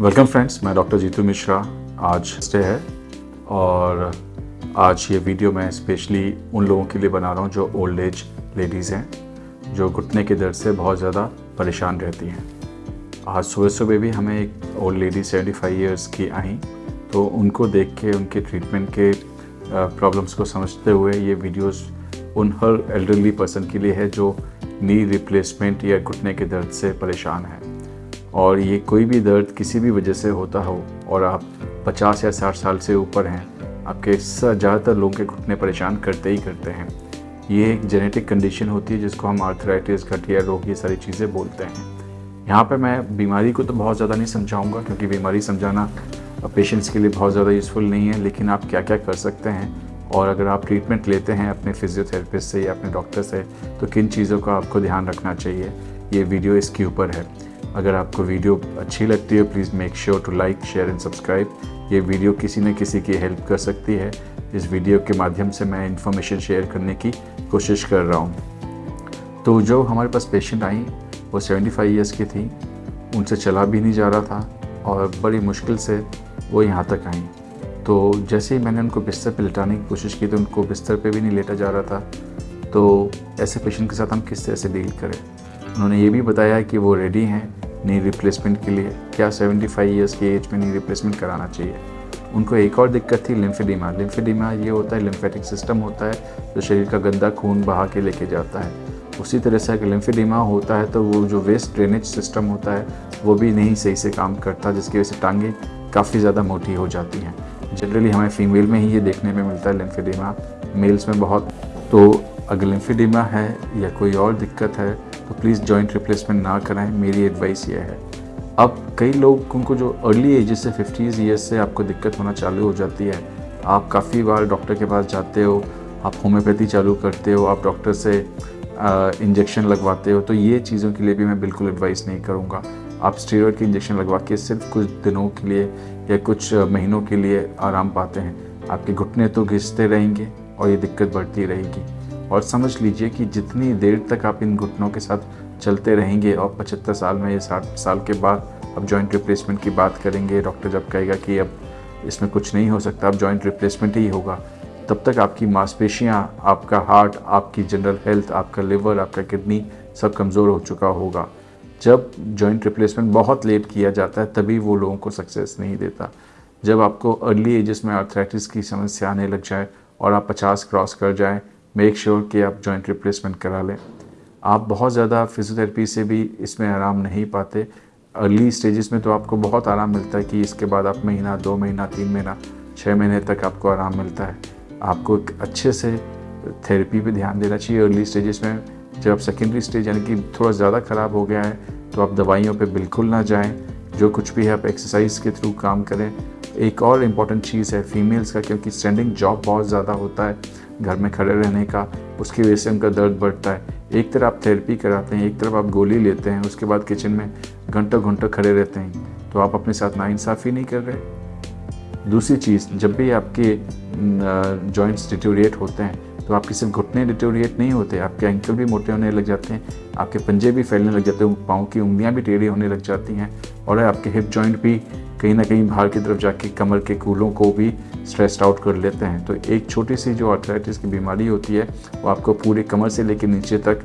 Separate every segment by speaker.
Speaker 1: Welcome friends मैं doctor Jeetu Mishra आज stay है और आज ये वीडियो मैं स्पेशली उन लोगों के लिए बना रहा हूँ जो ओल्ड एज लेडीज़ हैं, जो घुटने के दर्द से बहुत ज़्यादा परेशान रहती हैं। आज सुबह सुबह भी हमें एक old lady seventy five years की आई तो उनको देख के, उनके ट्रीटमेंट के प्रॉब्लम्स को समझते हुए ये वीडियोस उन हर एल्डरली पर्सन के लिए है जो नी रिप्लेसमेंट या घुटने के दर्द से परेशान है। और ये कोई भी दर्द किसी भी वजह से होता हो और आप 50 या 60 साल से ऊपर हैं, आपके ज़्यादातर लोगों के घुटने परेशान करते ही करते हैं। ये एक जेनेटिक कंडीशन होती है जिसको हम आर्थराइटिस घटिया रोग, ये सारी चीज़ें बोलते हैं। यहाँ पर मैं बीमारी को तो बहुत ज़्यादा नहीं समझाऊँगा क्योंकि बीमारी समझाना पेशेंट्स के लिए बहुत ज़्यादा यूज़फुल नहीं है, लेकिन आप क्या क्या कर सकते हैं? और अगर आप ट्रीटमेंट लेते हैं अपने फिजियोथेरेपिस्ट से या अपने डॉक्टर से तो किन चीज़ों का आपको ध्यान रखना चाहिए? ये वीडियो इसके ऊपर है। अगर आपको वीडियो अच्छी लगती है please make sure to like share and subscribe ये वीडियो किसी न किसी की हेल्प कर सकती है। इस वीडियो के माध्यम से मैं इन्फॉर्मेशन शेयर करने की कोशिश कर रहा हूँ। तो जो हमारे पास पेशेंट आई, वो 75 फाइव ईयर्स की थी। उनसे चला भी नहीं जा रहा था और बड़ी मुश्किल से वो यहाँ तक आई। तो जैसे ही मैंने उनको बिस्तर पर लिटाने की कोशिश की तो उनको बिस्तर पर भी नहीं लेटा जा रहा था। तो ऐसे पेशेंट के साथ हम किस तरह से डील करें? उन्होंने ये भी बताया कि वो रेडी हैं। नी रिप्लेसमेंट के लिए, क्या 75 ईयर्स की एज में नी रिप्लेसमेंट कराना चाहिए? उनको एक और दिक्कत थी लिम्फेडिमा लिम्फेडिमा ये होता है लिम्फेटिक सिस्टम होता है, जो शरीर का गंदा खून बहा के लेके जाता है। उसी तरह से अगर लिम्फेडिमा होता है तो वो जो वेस्ट ड्रेनेज सिस्टम होता है, वो भी नहीं सही से काम करता, जिसकी वजह से टांगें काफ़ी ज़्यादा मोटी हो जाती हैं। जनरली हमें फीमेल में ही ये देखने में मिलता है लिम्फेडिमा मेल्स में बहुत। तो अगर लिम्फेडिमा है या कोई और दिक्कत है तो प्लीज़ जॉइंट रिप्लेसमेंट ना कराएँ, मेरी एडवाइस ये है। अब कई लोगों को जो अर्ली एज से फिफ्टीज़ ईयर्स से आपको दिक्कत होना चालू हो जाती है, आप काफ़ी बार डॉक्टर के पास जाते हो, आप होम्योपैथी चालू करते हो, आप डॉक्टर से इंजेक्शन लगवाते हो तो ये चीज़ों के लिए भी मैं बिल्कुल एडवाइस नहीं करूँगा। आप स्टेरॉयड के इंजेक्शन लगवा के सिर्फ़ कुछ दिनों के लिए या कुछ महीनों के लिए आराम पाते हैं। आपके घुटने तो घिसते रहेंगे और ये दिक्कत बढ़ती रहेगी। और समझ लीजिए कि जितनी देर तक आप इन घुटनों के साथ चलते रहेंगे और पचहत्तर साल में या साठ साल के बाद अब जॉइंट रिप्लेसमेंट की बात करेंगे डॉक्टर जब कहेगा कि अब इसमें कुछ नहीं हो सकता, अब जॉइंट रिप्लेसमेंट ही होगा, तब तक आपकी मांसपेशियाँ, आपका हार्ट आपकी जनरल हेल्थ आपका लिवर आपका किडनी सब कमज़ोर हो चुका होगा। जब जॉइंट रिप्लेसमेंट बहुत लेट किया जाता है, तभी वो लोगों को सक्सेस नहीं देता। जब आपको अर्ली एजेस में आर्थराइटिस की समस्या आने लग जाए और आप 50 क्रॉस कर जाएँ मेक श्योर sure कि आप जॉइंट रिप्लेसमेंट करा लें। आप बहुत ज़्यादा फिजियोथेरेपी से भी इसमें आराम नहीं पाते। अर्ली स्टेजेस में तो आपको बहुत आराम मिलता है कि इसके बाद आप महीना, दो महीना, तीन महीना छः महीने तक आपको आराम मिलता है। आपको एक अच्छे से थेरेपी पे ध्यान देना चाहिए। अर्ली स्टेजेस में जब आप सेकेंडरी स्टेज यानी कि थोड़ा ज़्यादा ख़राब हो गया है तो आप दवाइयों पे बिल्कुल ना जाएँ। जो कुछ भी है, आप एक्सरसाइज के थ्रू काम करें। एक और इंपॉर्टेंट चीज़ है फीमेल्स का, क्योंकि स्टैंडिंग जॉब बहुत ज़्यादा होता है, घर में खड़े रहने का, उसकी वजह से उनका दर्द बढ़ता है। एक तरफ़ आप थेरेपी कराते हैं, एक तरफ़ आप गोली लेते हैं, उसके बाद किचन में घंटों घंटों खड़े रहते हैं तो आप अपने साथ नाइंसाफ़ी नहीं कर रहे। दूसरी चीज़, जब भी आपके जॉइंट्स डिटोरिएट होते हैं तो आपके सिर्फ़ घुटने डिटोरिएट नहीं होते, आपके एंकल भी मोटे होने लग जाते हैं, आपके पंजे भी फैलने लग जाते हैं, पाँव की उंगलियाँ भी टेढ़ी होने लग जाती हैं, और आपके हिप जॉइंट भी कहीं ना कहीं बाहर की तरफ़ जाके कमर के कूलों को भी स्ट्रेस्ड आउट कर लेते हैं। तो एक छोटी सी जो आर्थराइटिस की बीमारी होती है, वो आपको पूरे कमर से लेकर नीचे तक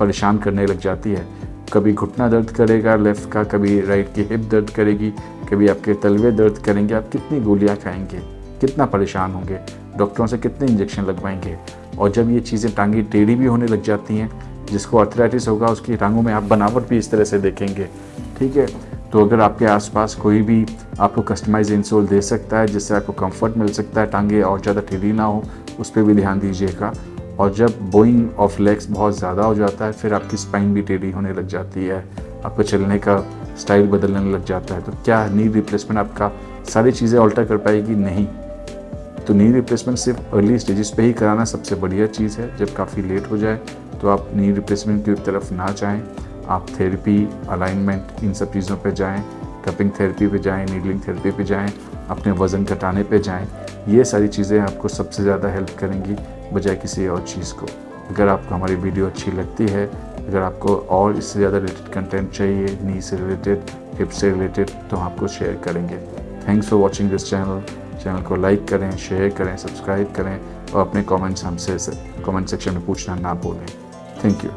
Speaker 1: परेशान करने लग जाती है। कभी घुटना दर्द करेगा लेफ़्ट का, कभी राइट की हिप दर्द करेगी, कभी आपके तलवे दर्द करेंगे, आप कितनी गोलियाँ खाएँगे, कितना परेशान होंगे, डॉक्टरों से कितने इंजेक्शन लगवाएँगे? और जब ये चीज़ें टांगी टेढ़ी भी होने लग जाती हैं, जिसको अर्थराइटिस होगा, उसकी टांगों में आप बनावट भी इस तरह से देखेंगे। ठीक है? तो अगर आपके आसपास कोई भी आपको कस्टमाइज इंसोल दे सकता है, जिससे आपको कंफर्ट मिल सकता है, टांगे और ज़्यादा टेढ़ी ना हो, उस पर भी ध्यान दीजिएगा। और जब बोइंग ऑफ़ लेग्स बहुत ज़्यादा हो जाता है, फिर आपकी स्पाइन भी टेढ़ी होने लग जाती है। आपको चलने का स्टाइल बदलने लग जाता है। तो क्या नी रिप्लेसमेंट आपका सारी चीज़ें ऑल्टर कर पाएगी? नहीं। तो नी रिप्लेसमेंट सिर्फ़ अर्ली स्टेजेस पे ही कराना सबसे बढ़िया चीज़ है। जब काफ़ी लेट हो जाए तो आप नी रिप्लेसमेंट की तरफ़ ना जाएँ। आप थेरेपी अलाइनमेंट इन सब चीज़ों पे जाएँ कपिंग थेरेपी पे जाएँ नीडलिंग थेरेपी पे जाएँ, अपने वज़न घटाने पे जाएँ, ये सारी चीज़ें आपको सबसे ज़्यादा हेल्प करेंगी बजाय किसी और चीज़ को। अगर आपको हमारी वीडियो अच्छी लगती है, अगर आपको और इससे ज़्यादा रिलेटेड कंटेंट चाहिए नी से रिलेटेड हिप से रिलेटेड तो हम आपको शेयर करेंगे। Thanks for watching this channel channel को लाइक करें शेयर करें सब्सक्राइब करें और अपने कमेंट्स हमसे कमेंट सेक्शन में पूछना ना भूलें। Thank you